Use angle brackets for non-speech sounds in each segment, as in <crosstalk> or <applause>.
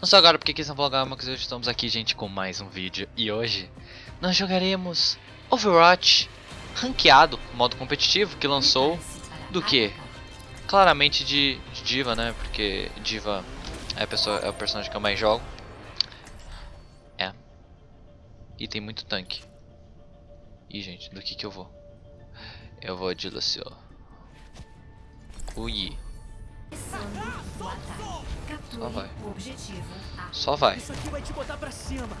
Não só agora porque quis vlogar, mas hoje estamos aqui, gente, com mais um vídeo. E hoje nós jogaremos Overwatch ranqueado, modo competitivo, que lançou do que? Claramente de, de Diva, né? Porque Diva é, a pessoa, é o personagem que eu mais jogo. É. E tem muito tanque. Ih, gente, do que que eu vou? Eu vou de Lucio. Ui. Só vai. Só vai. Isso aqui vai te botar pra cima.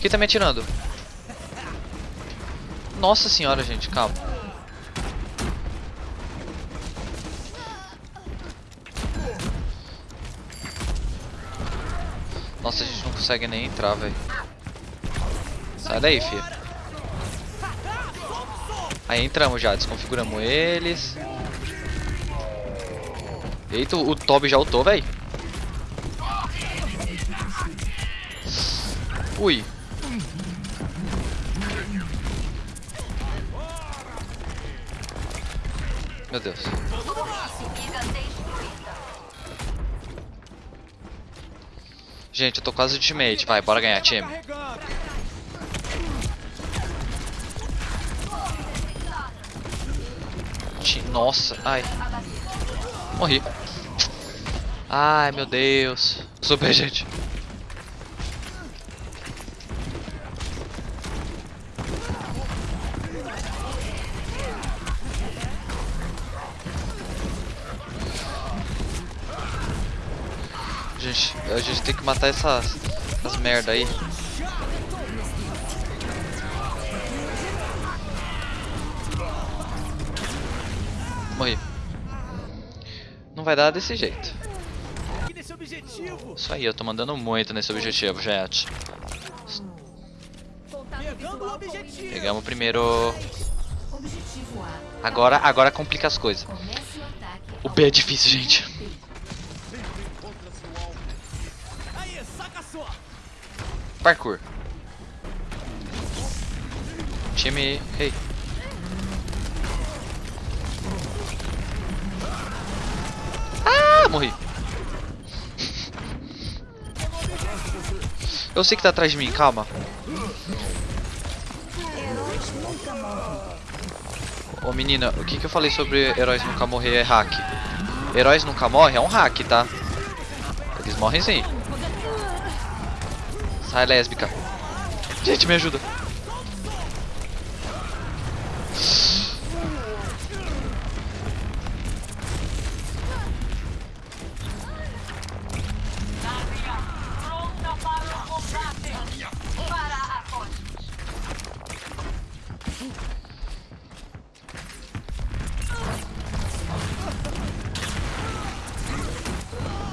Quem tá me atirando? Nossa senhora, gente, calma. Nossa, a gente não consegue nem entrar, velho. Sai daí, filho. Aí entramos já, desconfiguramos eles. Eita, o Toby já ultou, velho. Ui. Meu Deus. Gente, eu tô quase ultimate. Vai, bora ganhar, time. Nossa, ai. Morri. Ai, meu Deus. Super, gente. Gente, a gente tem que matar essas, essas merda aí. Morri. Não vai dar desse jeito. Isso aí, eu tô mandando muito nesse objetivo, gente. Pegamos o primeiro. Agora, agora complica as coisas. O B é difícil, gente. Parkour. Time. Hey. Ah, morri. Eu sei que tá atrás de mim, calma. Ô menina, o que, que eu falei sobre heróis nunca morrer é hack? Heróis nunca morrem é um hack, tá? Eles morrem sim. Sai lésbica. Gente, me ajuda.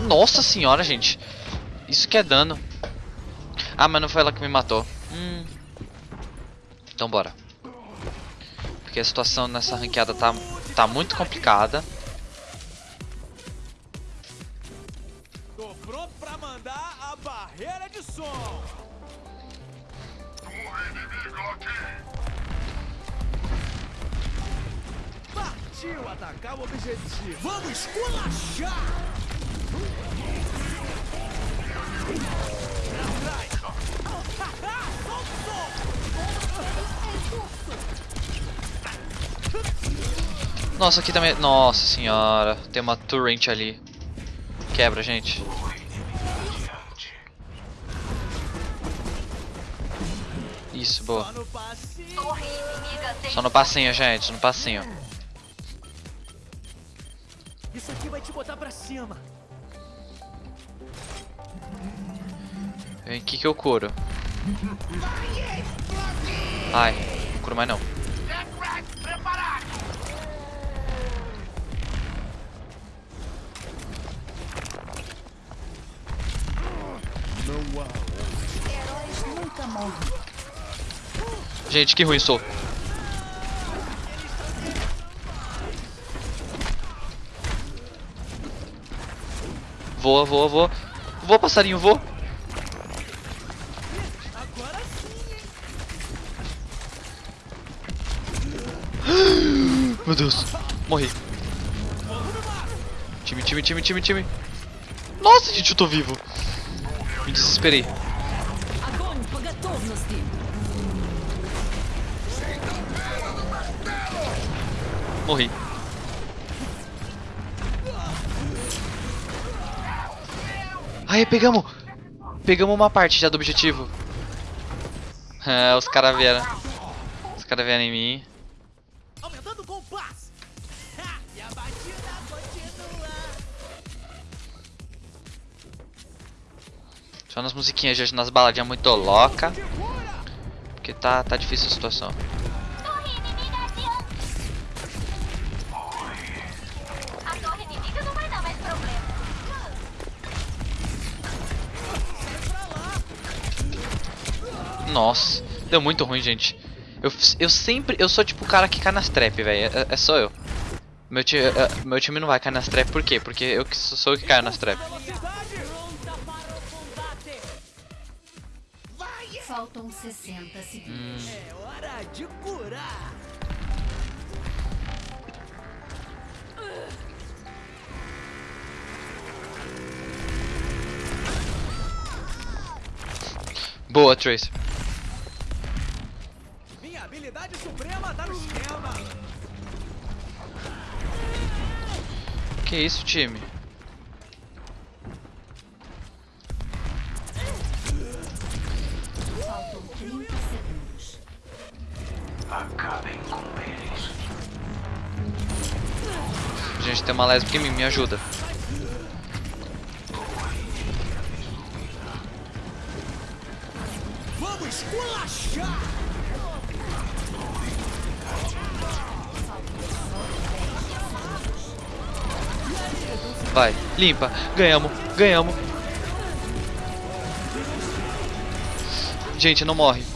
Nossa senhora, gente. Isso que é dano. Ah, mas não foi ela que me matou. Hum. Então bora. Porque a situação nessa ranqueada tá, tá muito complicada. Pronto pra mandar a barreira de som. Partiu atacar o objetivo. Vamos esculachar. Nossa, aqui também... Nossa senhora. Tem uma torrent ali. Quebra, gente. Isso, boa. Só no passinho. Torre inimiga tem Só no passinho, gente. No passinho. Isso aqui vai te botar pra cima. Vem aqui que eu curo. Ai, não curo mais não. Gente, que ruim sou. Voa, voa, voa. Voa, passarinho, voa. meu Deus. Morri. Time, time, time, time, time. Nossa, gente, eu tô vivo. Me desesperei. Morri. Aí, pegamos. Pegamos uma parte já do objetivo. Ah, <laughs> os caras vieram. Os caras vieram em mim. Só nas musiquinhas, gente, nas baladinhas muito louca. Porque tá, tá difícil a situação. Nossa, deu muito ruim, gente. Eu, eu sempre. Eu sou tipo o cara que cai nas trap, velho. É, é só eu. Meu, ti, é, meu time não vai cair nas trap, por quê? Porque eu sou, eu que caio nas trap. Faltam 60 segundos. É hora de curar. Boa, Trace. Minha habilidade suprema tá no esquema. Que isso, time? Tem uma lésbica em mim, me ajuda. Vamos. Vai, limpa. Ganhamos, ganhamos. Gente, não morre.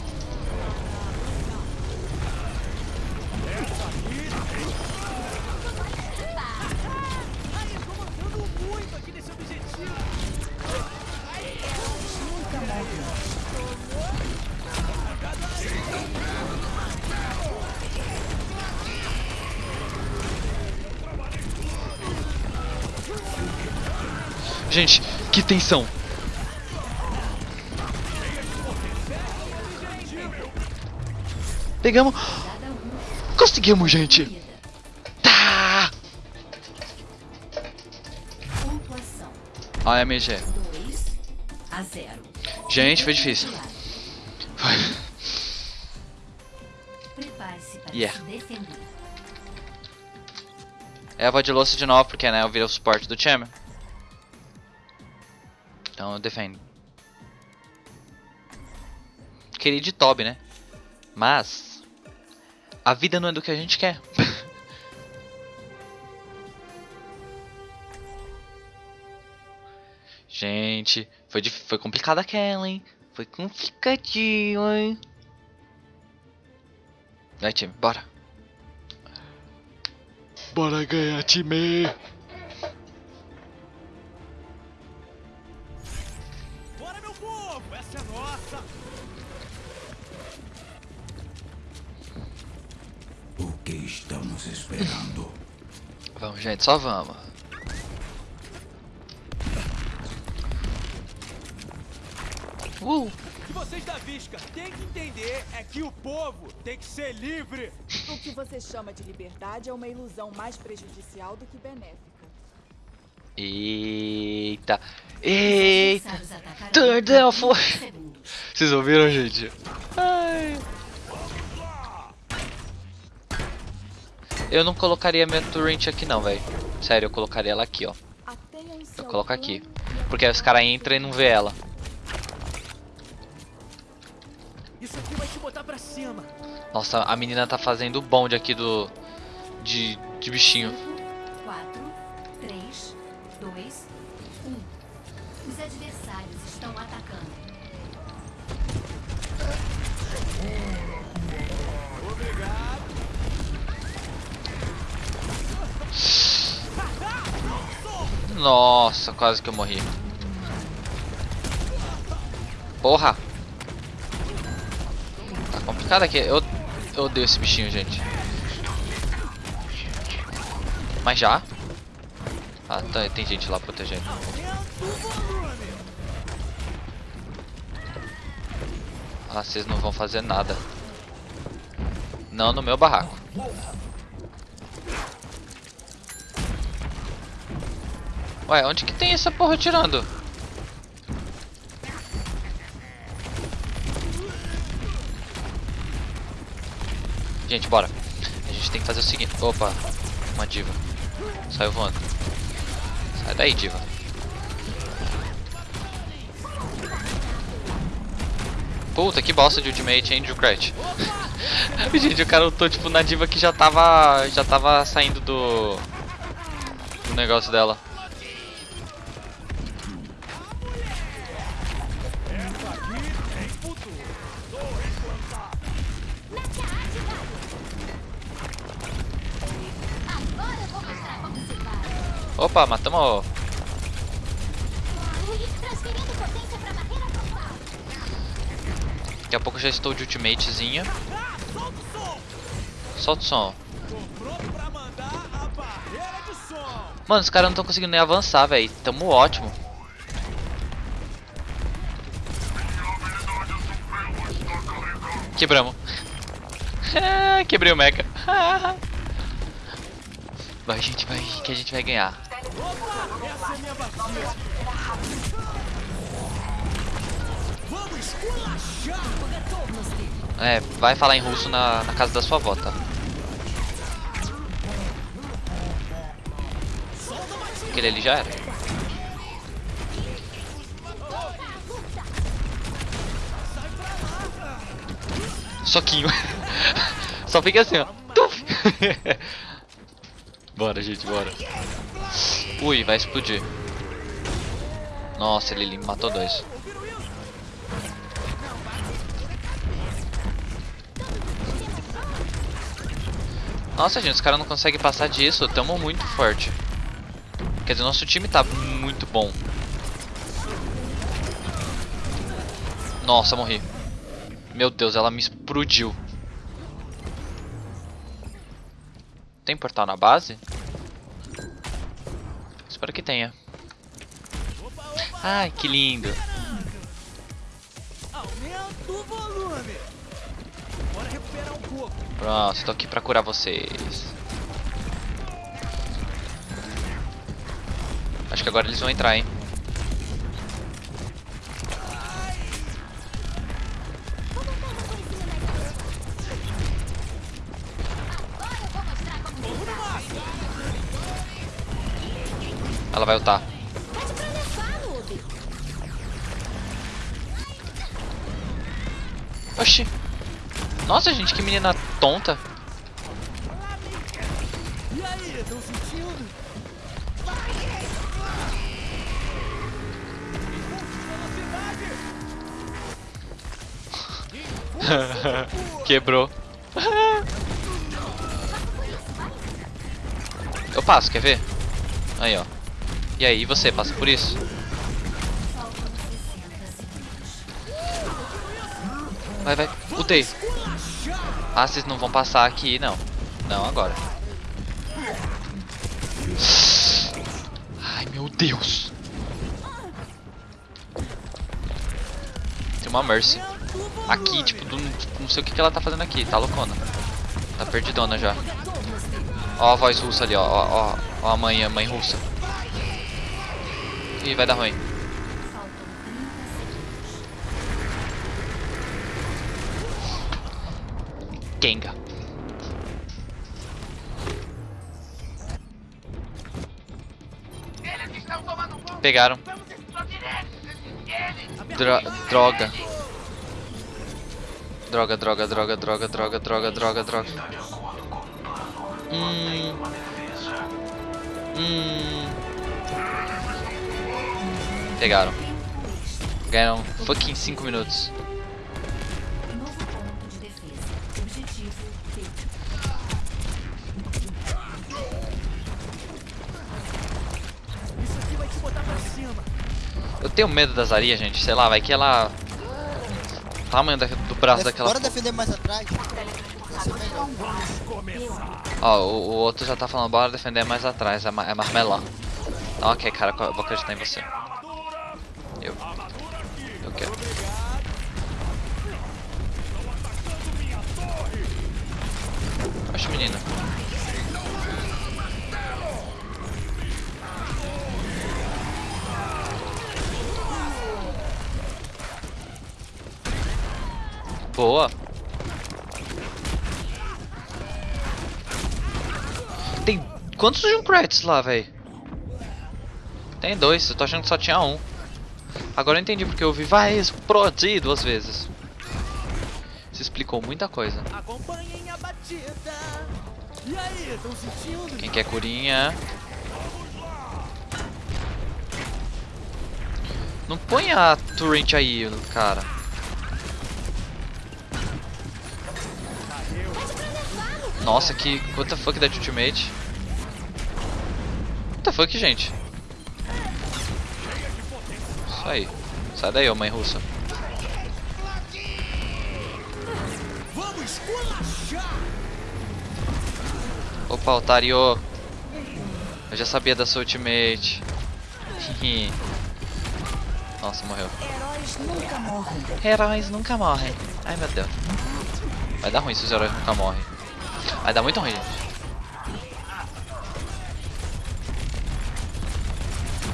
Que tensão. Pegamos. Conseguimos, gente. Tá. A MG. 2 a 0. Gente, foi difícil. Foi. Yeah. defender. É de louça de novo, porque né, eu virei o suporte do time. Então eu defendo. Queria de Toby, né? Mas. A vida não é do que a gente quer. <laughs> gente, foi, foi complicado aquela, hein? Foi complicadinho, hein? Vai, time, bora. Bora ganhar, time! Gente, só vamos. Uh! O que vocês da Visca têm que entender é que o povo tem que ser livre. O que você chama de liberdade é uma ilusão mais prejudicial do que benéfica. Eita! Eita! Em 30 foi. Vocês ouviram, gente? Ai. Eu não colocaria minha torrent aqui não, velho. Sério, eu colocaria ela aqui, ó. Eu coloco aqui. Porque aí os caras entram e não vê ela. Isso aqui vai te botar pra cima. Nossa, a menina tá fazendo o bonde aqui do... De, de bichinho. 4, 3, 2, 1. Os adversários estão atacando. Nossa, quase que eu morri. Porra! Tá complicado aqui. Eu, eu odeio esse bichinho, gente. Mas já? Ah, tá, tem gente lá protegendo. Ah, vocês não vão fazer nada. Não no meu barraco. Ué, onde que tem essa porra tirando? Gente, bora. A gente tem que fazer o seguinte. Opa, uma diva. Saiu voando. Sai daí, diva. Puta, que bosta de ultimate, hein, Junkrat. <laughs> Gente, o cara lutou tipo na diva que já tava. Já tava saindo do. Do negócio dela. Opa, matamos. Daqui a pouco já estou de ultimatezinha. Solta o som. Mano, os caras não estão conseguindo nem avançar, velho. Tamo ótimo. Quebramos. <laughs> Quebrei o mecha. <laughs> vai, gente, vai, que a gente vai ganhar. Opa! Essa é minha batida! Vamos esculachar! É, vai falar em russo na, na casa da sua avó, tá? Aquele ali já era. Soquinho. <laughs> Só fica assim, ó. Tuf. <laughs> bora, gente, bora. Ui, vai explodir. Nossa, ele matou dois. Nossa, gente, os caras não conseguem passar disso. Tamo muito forte. Quer dizer, nosso time tá muito bom. Nossa, morri. Meu Deus, ela me explodiu. Tem portal na base? Que tenha. Ai, que lindo. Pronto, tô aqui pra curar vocês. Acho que agora eles vão entrar, hein? Vai ultar. Oxi. Nossa, gente, que menina tonta. E aí, tão sentindo? Quebrou. <laughs> Eu passo, quer ver? Aí, ó. E aí, você, passa por isso? Vai, vai. Utei. Ah, vocês não vão passar aqui, não. Não, agora. Ai, meu Deus. Tem uma Mercy. Aqui, tipo, do- não sei o que, que ela tá fazendo aqui. Tá loucona. Tá perdidona já. Ó a voz russa ali, ó. Ó, ó, ó a mãe, a mãe russa. Ih, vai dar ruim. Genga. Pegaram. Dro droga. Droga, droga, droga, droga, droga, droga, droga, droga. Hum. Hum. Pegaram. Ganharam fucking 5 minutos. Eu tenho medo das Aria, gente. Sei lá, vai que ela. O tamanho da- do braço daquela. Bora defender mais atrás. Ó, o, o outro já tá falando, bora defender mais atrás, é, ma é marmelão. Então, ok, cara, eu vou acreditar em você. Menina. Boa. Tem quantos Junkrat's lá, velho? Tem dois, eu tô achando que só tinha um. Agora eu entendi porque eu vi vai explodir duas vezes. Explicou muita coisa. Aí? Quem quer curinha? Não põe a torrent aí, cara. Nossa, que... What the fuck that ultimate? What the fuck, gente? Isso aí. Sai daí, ô mãe russa. Opa, otário. Eu já sabia da sua ultimate. <laughs> Nossa, morreu. Heróis nunca morrem. Heróis nunca morrem. Ai, meu Deus. Vai dar ruim se os heróis nunca morrem. Vai dar muito ruim, gente.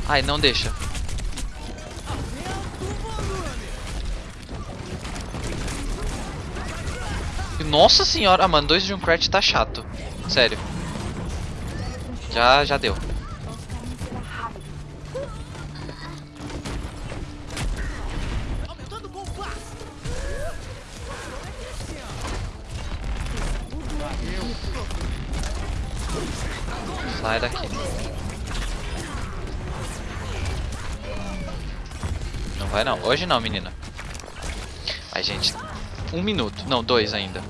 Ai, não deixa. Nossa senhora, mano, dois Junkrat tá chato. Sério. Já, já deu. Sai daqui. Não vai não. Hoje não, menina. Ai, gente. Um minuto. Não, dois ainda.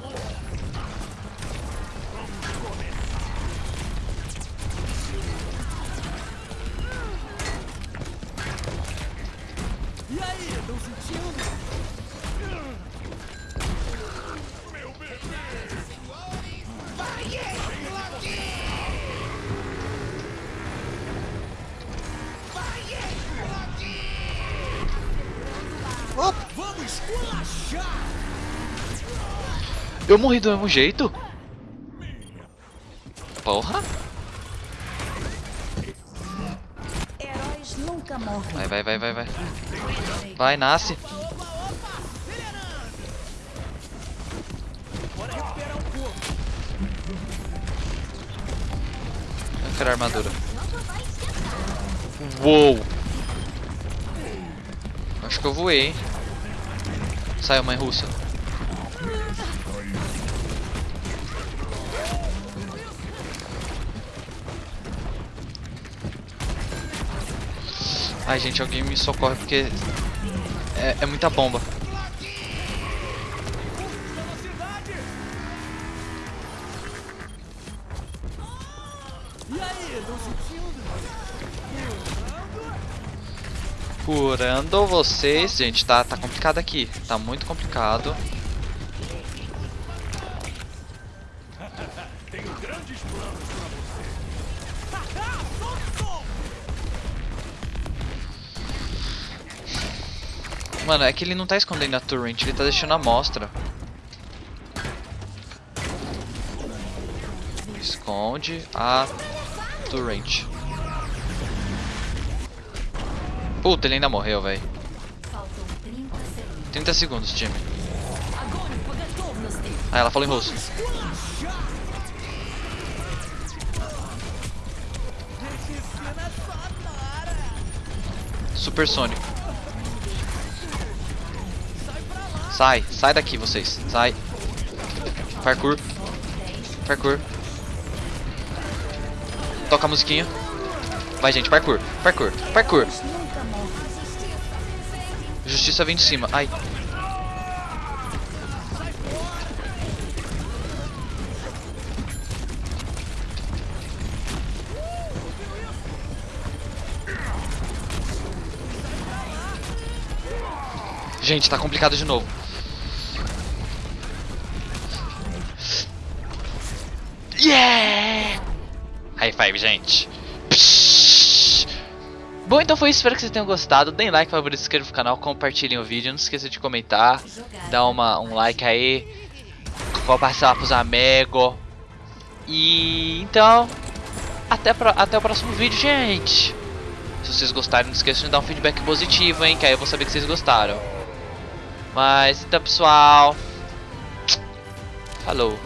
E aí, estão sentindo? Eu morri do mesmo jeito? Porra. Heróis nunca morrem. Vai, vai, vai, vai, vai. Vai, nasce. Eu quero armadura. Uou! Acho que eu voei, hein? Saiu, mãe russa. Ai, gente, alguém me socorre porque é, é muita bomba. Curando vocês, gente, tá, tá complicado aqui. Tá muito complicado. Mano, é que ele não tá escondendo a torrent, ele tá deixando a amostra. Esconde a torrent. Puta, ele ainda morreu, velho. 30 segundos, time. Ah, ela falou em russo. Supersônico. Sai, sai daqui vocês. Sai. Parkour. Parkour. Toca a musiquinha. Vai, gente, parkour. Parkour. Parkour. Justiça vem de cima. Ai. Gente, tá complicado de novo. Yeah! High five, gente. Psh. Bom, então foi isso. Espero que vocês tenham gostado. Deem like, favorito, inscrevam no canal, compartilhem o vídeo. Não esqueça de comentar. Dá uma, um like aí. Compartilhar pros amigos. E então, até, até o próximo vídeo, gente. Se vocês gostarem, não esqueçam de dar um feedback positivo, hein? Que aí eu vou saber que vocês gostaram. Mas então, pessoal. Falou.